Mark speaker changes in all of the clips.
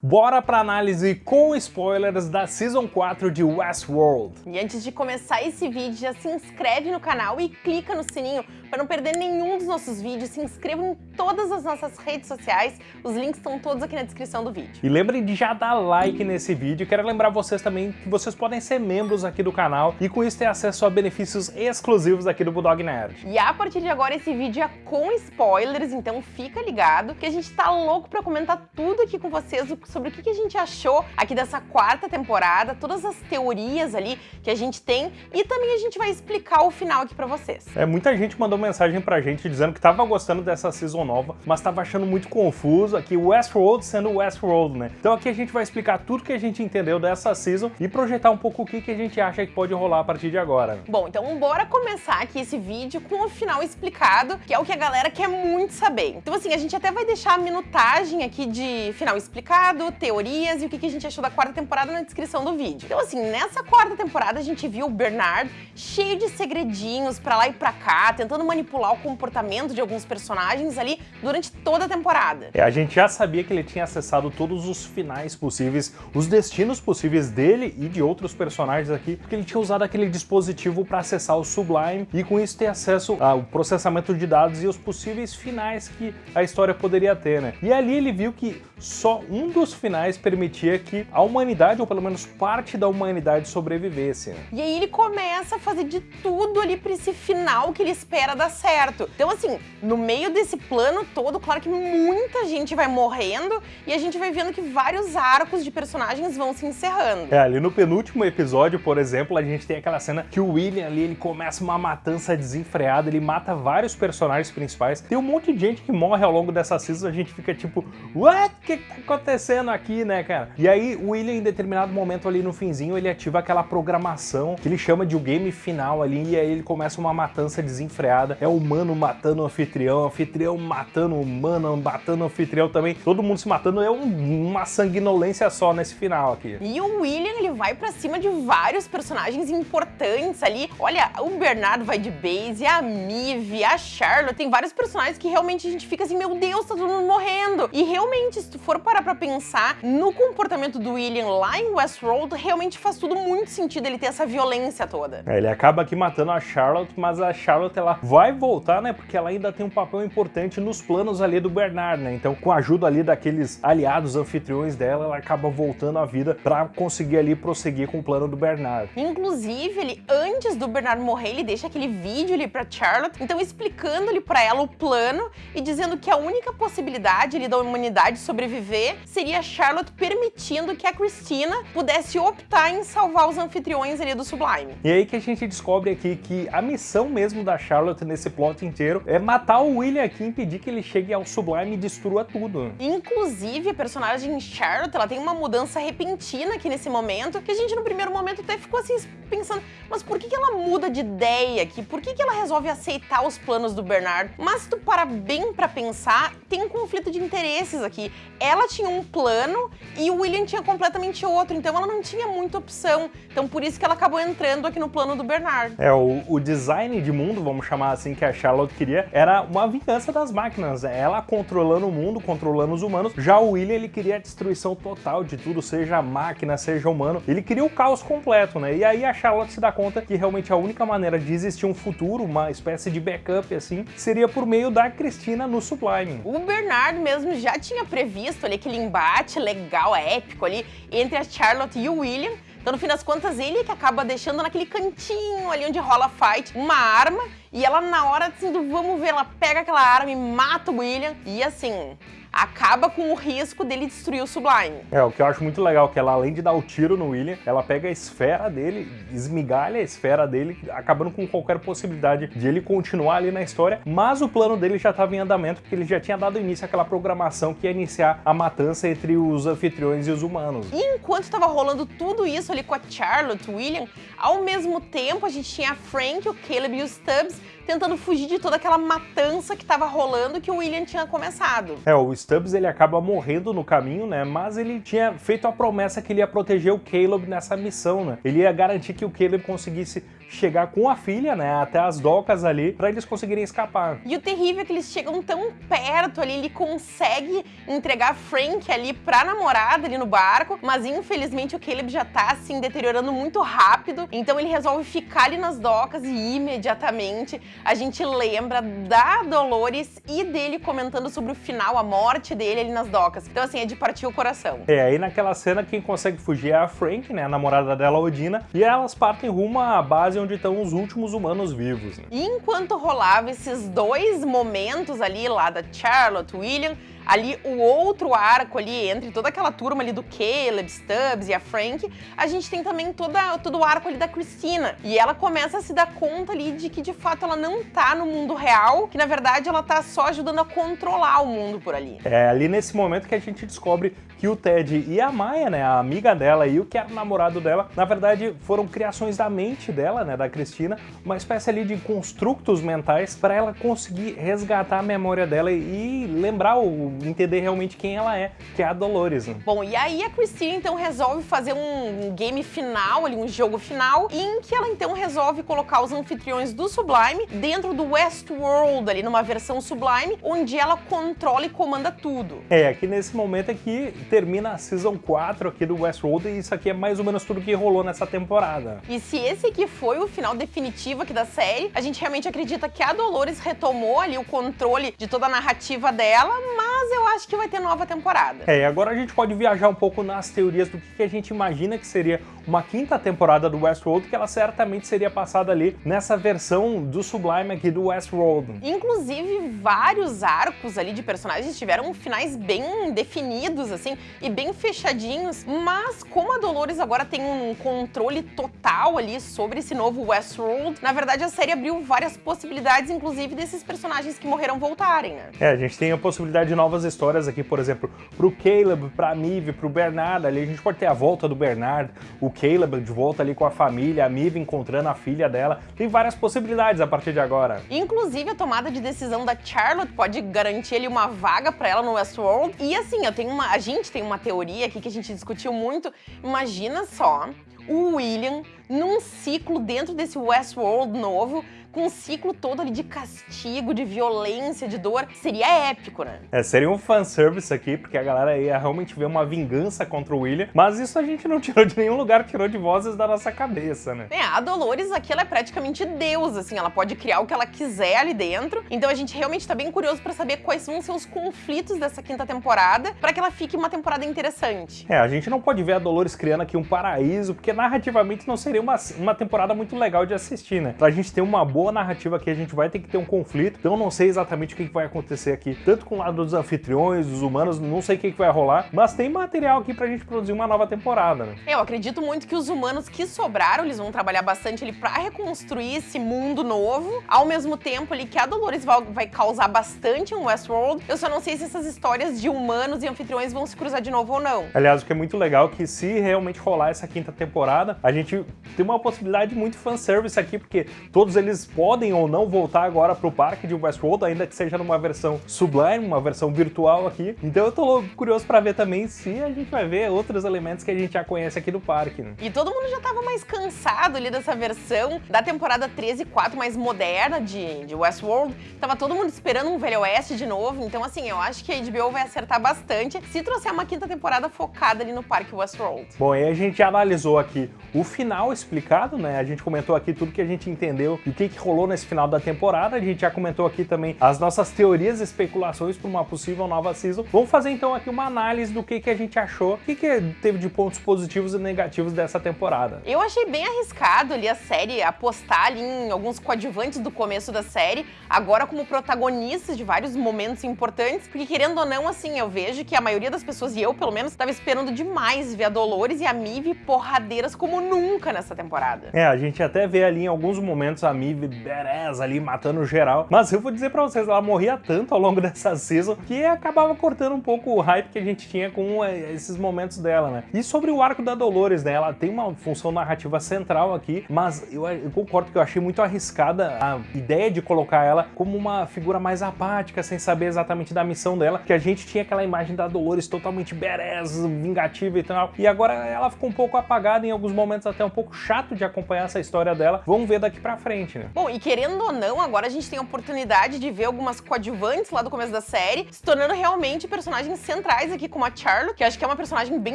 Speaker 1: Bora pra análise com spoilers da Season 4 de Westworld.
Speaker 2: E antes de começar esse vídeo, já se inscreve no canal e clica no sininho para não perder nenhum dos nossos vídeos. Se inscreva em todas as nossas redes sociais, os links estão todos aqui na descrição do vídeo.
Speaker 1: E lembrem de já dar like nesse vídeo. Quero lembrar vocês também que vocês podem ser membros aqui do canal e com isso ter acesso a benefícios exclusivos aqui do Bulldog Nerd.
Speaker 2: E a partir de agora esse vídeo é com spoilers, então fica ligado que a gente tá louco para comentar tudo aqui com vocês sobre o que a gente achou aqui dessa quarta temporada, todas as teorias ali que a gente tem e também a gente vai explicar o final aqui pra vocês.
Speaker 1: É, muita gente mandou mensagem pra gente dizendo que tava gostando dessa season nova, mas tava achando muito confuso aqui Westworld sendo Westworld, né? Então aqui a gente vai explicar tudo que a gente entendeu dessa season e projetar um pouco o que, que a gente acha que pode rolar a partir de agora.
Speaker 2: Bom, então bora começar aqui esse vídeo com o final explicado, que é o que a galera quer muito saber. Então assim, a gente até vai deixar a minutagem aqui de final explicado, teoria teorias e o que a gente achou da quarta temporada na descrição do vídeo. Então assim, nessa quarta temporada a gente viu o Bernard cheio de segredinhos pra lá e pra cá, tentando manipular o comportamento de alguns personagens ali durante toda a temporada.
Speaker 1: É, a gente já sabia que ele tinha acessado todos os finais possíveis, os destinos possíveis dele e de outros personagens aqui, porque ele tinha usado aquele dispositivo para acessar o Sublime e com isso ter acesso ao processamento de dados e os possíveis finais que a história poderia ter, né? E ali ele viu que só um dos finais permitia que a humanidade, ou pelo menos parte da humanidade, sobrevivesse.
Speaker 2: E aí ele começa a fazer de tudo ali para esse final que ele espera dar certo. Então assim, no meio desse plano todo, claro que muita gente vai morrendo e a gente vai vendo que vários arcos de personagens vão se encerrando.
Speaker 1: É, ali no penúltimo episódio, por exemplo, a gente tem aquela cena que o William ali, ele começa uma matança desenfreada, ele mata vários personagens principais. Tem um monte de gente que morre ao longo dessa season, a gente fica tipo, what? O que tá acontecendo aqui? né, cara? E aí o William, em determinado momento ali no finzinho, ele ativa aquela programação que ele chama de o game final ali, e aí ele começa uma matança desenfreada. É o humano matando o anfitrião, o anfitrião matando o humano, matando o anfitrião também. Todo mundo se matando, é um, uma sanguinolência só nesse final aqui.
Speaker 2: E o William, ele vai pra cima de vários personagens importantes ali. Olha, o Bernardo vai de base, a Mive, a Charlotte, tem vários personagens que realmente a gente fica assim, meu Deus, tá todo mundo morrendo. E realmente, se tu for parar pra pensar, no comportamento do William lá em Westworld, realmente faz tudo muito sentido ele ter essa violência toda.
Speaker 1: É, ele acaba aqui matando a Charlotte, mas a Charlotte ela vai voltar, né, porque ela ainda tem um papel importante nos planos ali do Bernard, né, então com a ajuda ali daqueles aliados anfitriões dela, ela acaba voltando à vida pra conseguir ali prosseguir com o plano do Bernard.
Speaker 2: Inclusive, ele, antes do Bernard morrer, ele deixa aquele vídeo ali pra Charlotte, então explicando ali pra ela o plano e dizendo que a única possibilidade ali da humanidade sobreviver seria a Charlotte permitindo que a Christina pudesse optar em salvar os anfitriões ali do Sublime.
Speaker 1: E aí que a gente descobre aqui que a missão mesmo da Charlotte nesse plot inteiro é matar o William aqui e impedir que ele chegue ao Sublime e destrua tudo.
Speaker 2: Inclusive, a personagem Charlotte, ela tem uma mudança repentina aqui nesse momento, que a gente no primeiro momento até ficou assim pensando, mas por que, que ela muda de ideia aqui? Por que, que ela resolve aceitar os planos do Bernard? Mas se tu parar bem pra pensar, tem um conflito de interesses aqui. Ela tinha um plano e o William tinha completamente outro, então ela não tinha muita opção. Então por isso que ela acabou entrando aqui no plano do Bernard.
Speaker 1: É, o, o design de mundo, vamos chamar assim, que a Charlotte queria, era uma vingança das máquinas. Ela controlando o mundo, controlando os humanos. Já o William, ele queria a destruição total de tudo, seja máquina, seja humano. Ele queria o caos completo, né? E aí a Charlotte se dá conta que realmente a única maneira de existir um futuro, uma espécie de backup assim, seria por meio da Cristina no Sublime.
Speaker 2: O Bernard mesmo já tinha previsto ali aquele embate legal, épico ali, entre a Charlotte e o William. Então, no fim das contas, ele que acaba deixando naquele cantinho ali onde rola fight uma arma e ela, na hora assim, do vamos ver, ela pega aquela arma e mata o William. E assim, acaba com o risco dele destruir o Sublime.
Speaker 1: É, o que eu acho muito legal é que ela, além de dar o tiro no William, ela pega a esfera dele, esmigalha a esfera dele, acabando com qualquer possibilidade de ele continuar ali na história, mas o plano dele já estava em andamento, porque ele já tinha dado início àquela programação que ia iniciar a matança entre os anfitriões e os humanos.
Speaker 2: E enquanto estava rolando tudo isso ali com a Charlotte, o William, ao mesmo tempo a gente tinha a Frank, o Caleb e o Stubbs tentando fugir de toda aquela matança que estava rolando que o William tinha começado.
Speaker 1: É, o Stubbs ele acaba morrendo no caminho, né? Mas ele tinha feito a promessa que ele ia proteger o Caleb nessa missão, né? Ele ia garantir que o Caleb conseguisse chegar com a filha, né, até as docas ali, para eles conseguirem escapar.
Speaker 2: E o terrível é que eles chegam tão perto ali, ele consegue entregar Frank ali pra namorada ali no barco, mas infelizmente o Caleb já tá assim deteriorando muito rápido, então ele resolve ficar ali nas docas e imediatamente a gente lembra da Dolores e dele comentando sobre o final, a morte dele ali nas docas. Então assim, é de partir o coração.
Speaker 1: É, aí naquela cena quem consegue fugir é a Frank, né, a namorada dela, Odina, e elas partem rumo à base onde estão os últimos humanos vivos. Né?
Speaker 2: Enquanto rolava esses dois momentos ali, lá da Charlotte, William, ali o outro arco ali, entre toda aquela turma ali do Caleb, Stubbs e a Frank, a gente tem também toda, todo o arco ali da Christina. E ela começa a se dar conta ali de que de fato ela não tá no mundo real, que na verdade ela tá só ajudando a controlar o mundo por ali.
Speaker 1: É ali nesse momento que a gente descobre que o Ted e a Maia, né, a amiga dela e o que era o namorado dela, na verdade foram criações da mente dela, né, da Cristina, uma espécie ali de construtos mentais para ela conseguir resgatar a memória dela e lembrar o entender realmente quem ela é, que é a Dolores. Né?
Speaker 2: Bom, e aí a Christine então resolve fazer um game final, ali, um jogo final, em que ela então resolve colocar os anfitriões do Sublime dentro do Westworld, ali numa versão Sublime, onde ela controla e comanda tudo.
Speaker 1: É, aqui nesse momento aqui termina a Season 4 aqui do Westworld e isso aqui é mais ou menos tudo que rolou nessa temporada.
Speaker 2: E se esse aqui foi o final definitivo aqui da série, a gente realmente acredita que a Dolores retomou ali o controle de toda a narrativa dela, mas mas eu acho que vai ter nova temporada.
Speaker 1: É, agora a gente pode viajar um pouco nas teorias do que a gente imagina que seria uma quinta temporada do Westworld, que ela certamente seria passada ali nessa versão do Sublime aqui do Westworld.
Speaker 2: Inclusive, vários arcos ali de personagens tiveram finais bem definidos, assim, e bem fechadinhos, mas como a Dolores agora tem um controle total ali sobre esse novo Westworld, na verdade a série abriu várias possibilidades, inclusive desses personagens que morreram voltarem, né?
Speaker 1: É, a gente tem a possibilidade de novas histórias aqui, por exemplo, pro Caleb, pra Mive, pro Bernard ali, a gente pode ter a volta do Bernard, o Caleb de volta ali com a família, a Mive encontrando a filha dela. Tem várias possibilidades a partir de agora.
Speaker 2: Inclusive, a tomada de decisão da Charlotte pode garantir ali uma vaga para ela no Westworld. E assim, eu tenho uma, a gente tem uma teoria aqui que a gente discutiu muito. Imagina só o William num ciclo dentro desse Westworld novo, com um ciclo todo ali de castigo, de violência, de dor, seria épico, né?
Speaker 1: É, seria um fanservice aqui, porque a galera ia realmente ver uma vingança contra o William, mas isso a gente não tirou de nenhum lugar, tirou de vozes da nossa cabeça, né?
Speaker 2: É, a Dolores aqui, ela é praticamente Deus, assim, ela pode criar o que ela quiser ali dentro, então a gente realmente tá bem curioso pra saber quais vão ser os conflitos dessa quinta temporada, pra que ela fique uma temporada interessante.
Speaker 1: É, a gente não pode ver a Dolores criando aqui um paraíso, porque narrativamente não seria uma, uma temporada muito legal de assistir, né? Pra gente ter uma boa boa narrativa aqui, a gente vai ter que ter um conflito, então eu não sei exatamente o que vai acontecer aqui, tanto com o lado dos anfitriões, dos humanos, não sei o que vai rolar, mas tem material aqui pra gente produzir uma nova temporada, né?
Speaker 2: Eu acredito muito que os humanos que sobraram, eles vão trabalhar bastante ali pra reconstruir esse mundo novo, ao mesmo tempo ali que a Dolores vai causar bastante em Westworld, eu só não sei se essas histórias de humanos e anfitriões vão se cruzar de novo ou não.
Speaker 1: Aliás, o que é muito legal é que se realmente rolar essa quinta temporada, a gente tem uma possibilidade muito fanservice aqui, porque todos eles podem ou não voltar agora para o parque de Westworld, ainda que seja numa versão sublime, uma versão virtual aqui. Então eu tô curioso para ver também se a gente vai ver outros elementos que a gente já conhece aqui do parque. Né?
Speaker 2: E todo mundo já tava mais cansado ali dessa versão da temporada 13 e 4 mais moderna de, de Westworld. Tava todo mundo esperando um Velho Oeste de novo, então assim, eu acho que a HBO vai acertar bastante se trouxer uma quinta temporada focada ali no parque Westworld.
Speaker 1: Bom, e a gente analisou aqui o final explicado, né? A gente comentou aqui tudo que a gente entendeu e o que, que rolou nesse final da temporada. A gente já comentou aqui também as nossas teorias e especulações para uma possível nova season. Vamos fazer então aqui uma análise do que, que a gente achou, o que, que teve de pontos positivos e negativos dessa temporada.
Speaker 2: Eu achei bem arriscado ali a série apostar ali em alguns coadjuvantes do começo da série, agora como protagonistas de vários momentos importantes, porque querendo ou não, assim, eu vejo que a maioria das pessoas, e eu pelo menos, estava esperando demais ver a Dolores e a Mive porradeiras como nunca nessa temporada.
Speaker 1: É, a gente até vê ali em alguns momentos a Mive badass ali, matando geral. Mas eu vou dizer pra vocês, ela morria tanto ao longo dessa season que acabava cortando um pouco o hype que a gente tinha com eh, esses momentos dela, né? E sobre o arco da Dolores, né? Ela tem uma função narrativa central aqui, mas eu, eu concordo que eu achei muito arriscada a ideia de colocar ela como uma figura mais apática, sem saber exatamente da missão dela, que a gente tinha aquela imagem da Dolores totalmente badass, vingativa e tal, e agora ela ficou um pouco apagada em alguns momentos, até um pouco chato de acompanhar essa história dela. Vamos ver daqui pra frente, né?
Speaker 2: Bom, e querendo ou não, agora a gente tem a oportunidade de ver algumas coadjuvantes lá do começo da série, se tornando realmente personagens centrais aqui, como a Charlotte, que acho que é uma personagem bem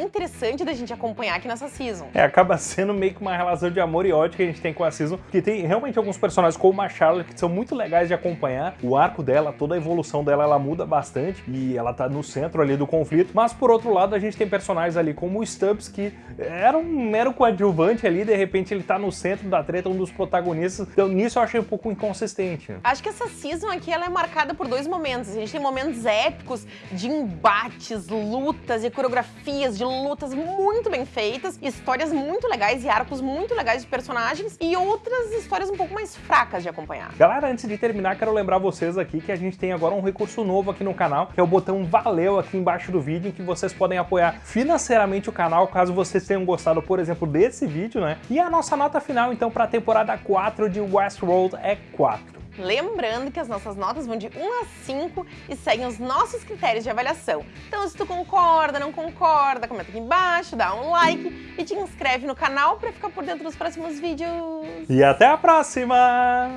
Speaker 2: interessante da gente acompanhar aqui nessa season.
Speaker 1: É, acaba sendo meio que uma relação de amor e ódio que a gente tem com a season, que tem realmente alguns personagens como a Charlotte que são muito legais de acompanhar. O arco dela, toda a evolução dela, ela muda bastante e ela tá no centro ali do conflito. Mas por outro lado, a gente tem personagens ali como o Stubbs, que era um mero coadjuvante ali, de repente ele tá no centro da treta, um dos protagonistas. Então nisso eu achei um pouco inconsistente.
Speaker 2: Acho que essa season aqui ela é marcada por dois momentos. A gente tem momentos épicos de embates, lutas e coreografias de lutas muito bem feitas, histórias muito legais e arcos muito legais de personagens e outras histórias um pouco mais fracas de acompanhar.
Speaker 1: Galera, antes de terminar, quero lembrar vocês aqui que a gente tem agora um recurso novo aqui no canal, que é o botão Valeu aqui embaixo do vídeo, em que vocês podem apoiar financeiramente o canal, caso vocês tenham gostado, por exemplo, desse vídeo, né? E a nossa nota final, então, para a temporada 4 de É 4.
Speaker 2: Lembrando que as nossas notas vão de 1 a 5 e seguem os nossos critérios de avaliação. Então, se tu concorda, não concorda, comenta aqui embaixo, dá um like e te inscreve no canal para ficar por dentro dos próximos vídeos.
Speaker 1: E até a próxima!